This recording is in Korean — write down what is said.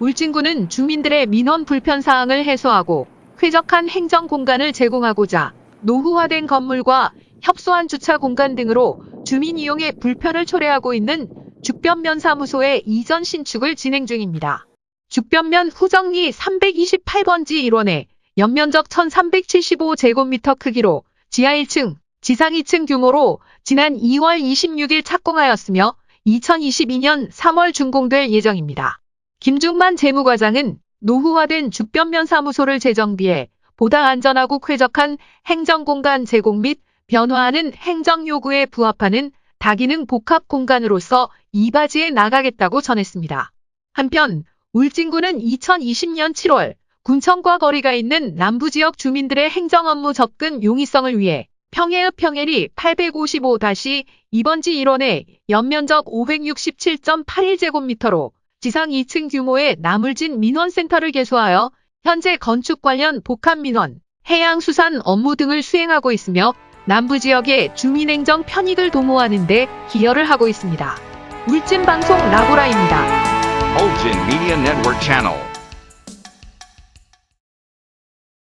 울진군은 주민들의 민원 불편 사항을 해소하고 쾌적한 행정 공간을 제공하고자 노후화된 건물과 협소한 주차 공간 등으로 주민 이용에 불편을 초래하고 있는 죽변면 사무소의 이전 신축을 진행 중입니다. 죽변면 후정리 328번지 1원에 연면적 1375제곱미터 크기로 지하 1층, 지상 2층 규모로 지난 2월 26일 착공하였으며 2022년 3월 준공될 예정입니다. 김중만 재무과장은 노후화된 죽변면 사무소를 재정비해 보다 안전하고 쾌적한 행정공간 제공 및 변화하는 행정요구에 부합하는 다기능 복합 공간으로서 이바지해 나가겠다고 전했습니다. 한편 울진군은 2020년 7월 군청과 거리가 있는 남부지역 주민들의 행정 업무 접근 용이성을 위해 평해읍 평해리 855-2번지 1원에 연면적 567.81제곱미터로 지상 2층 규모의 나물진 민원센터를 개소하여 현재 건축 관련 복합민원, 해양수산 업무 등을 수행하고 있으며 남부 지역의 주민행정 편익을 도모하는 데 기여를 하고 있습니다. 울진방송 라보라입니다. Ulgin Media Network Channel.